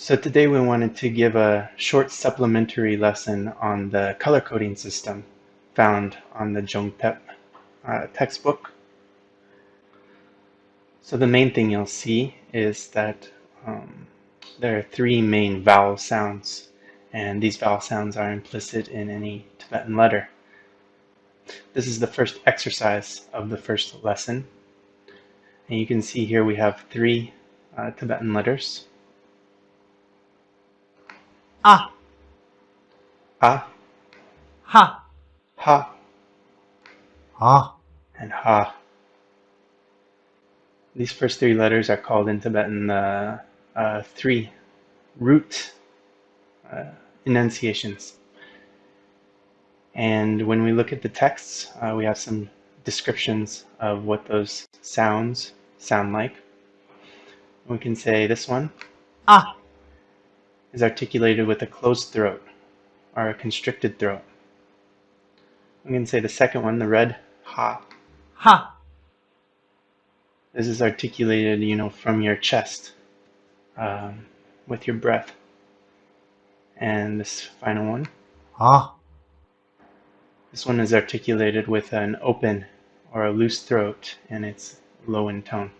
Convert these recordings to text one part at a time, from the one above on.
So today we wanted to give a short supplementary lesson on the color coding system found on the Zhongtep uh, textbook. So the main thing you'll see is that um, there are three main vowel sounds and these vowel sounds are implicit in any Tibetan letter. This is the first exercise of the first lesson and you can see here we have three uh, Tibetan letters a, A, ha, Ha, a, and Ha. These first three letters are called in Tibetan the uh, three root uh, enunciations. And when we look at the texts, uh, we have some descriptions of what those sounds sound like. We can say this one. A, is articulated with a closed throat or a constricted throat. I'm going to say the second one, the red ha. ha, This is articulated, you know, from your chest um, with your breath. And this final one, a, this one is articulated with an open or a loose throat and it's low in tone.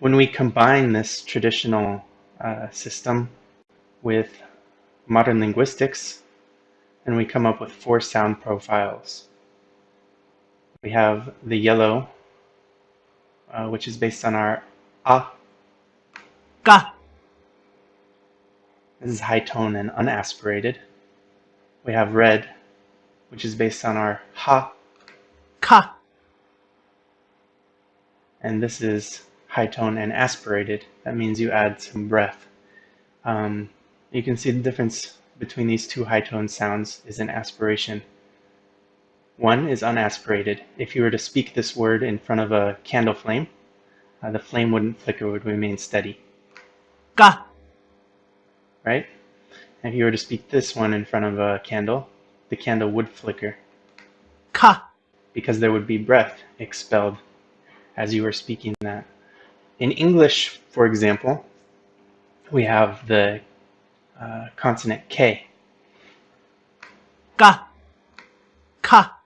When we combine this traditional uh, system with modern linguistics, and we come up with four sound profiles. We have the yellow, uh, which is based on our ah, ga, This is high tone and unaspirated. We have red, which is based on our ha, ka, and this is high tone and aspirated. That means you add some breath. Um, you can see the difference between these two high tone sounds is in aspiration. One is unaspirated. If you were to speak this word in front of a candle flame, uh, the flame wouldn't flicker, it would remain steady, ga, right? And if you were to speak this one in front of a candle, the candle would flicker ka, because there would be breath expelled as you were speaking that. In English, for example, we have the uh, consonant K, ga, ka,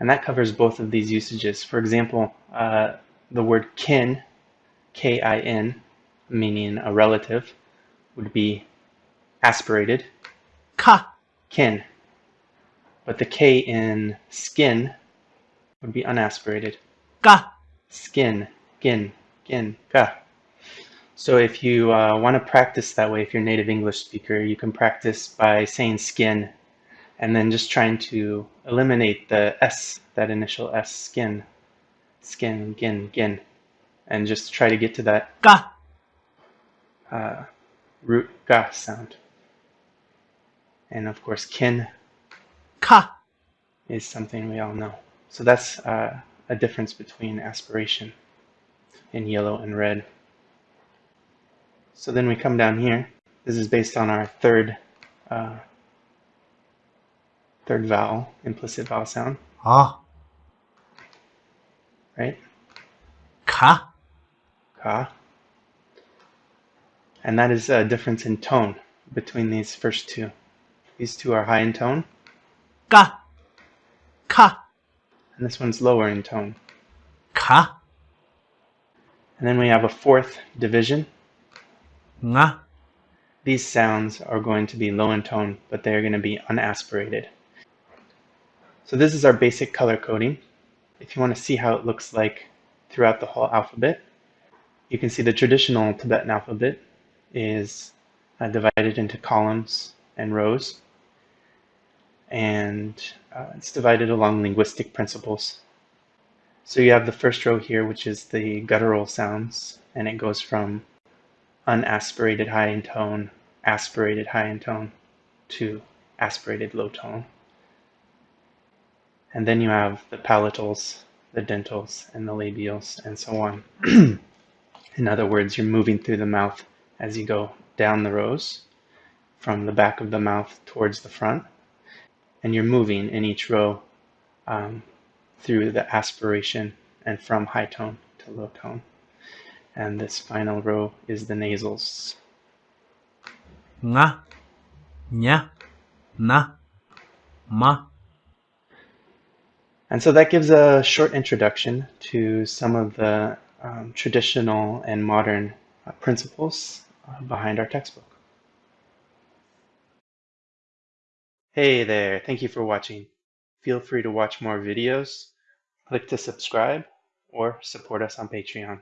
and that covers both of these usages. For example, uh, the word kin, K-I-N, meaning a relative, would be aspirated, ka, kin. But the K in skin would be unaspirated, ga, skin, gin, gin, ka. So if you uh, want to practice that way, if you're a native English speaker, you can practice by saying skin and then just trying to eliminate the S, that initial S, skin, skin, gin, gin, and just try to get to that ga, uh, root ga sound. And of course, kin ka, is something we all know. So that's uh, a difference between aspiration in yellow and red. So then we come down here. This is based on our third uh, third vowel, implicit vowel sound, Ah. right? ka, Ka. And that is a difference in tone between these first two. These two are high in tone, Ka. ka, and this one's lower in tone. ka, And then we have a fourth division. nga, These sounds are going to be low in tone, but they're going to be unaspirated. So this is our basic color coding. If you want to see how it looks like throughout the whole alphabet, you can see the traditional Tibetan alphabet is uh, divided into columns and rows. And uh, it's divided along linguistic principles. So you have the first row here, which is the guttural sounds, and it goes from unaspirated high in tone, aspirated high in tone, to aspirated low tone. And then you have the palatals, the dentals, and the labials, and so on. in other words, you're moving through the mouth as you go down the rows, from the back of the mouth towards the front, and you're moving in each row um, through the aspiration and from high tone to low tone. and this final row is the nasals. nga, nya, na, ma. And so that gives a short introduction to some of the um, traditional and modern uh, principles uh, behind our textbook. Hey there, thank you for watching. Feel free to watch more videos, click to subscribe, or support us on Patreon.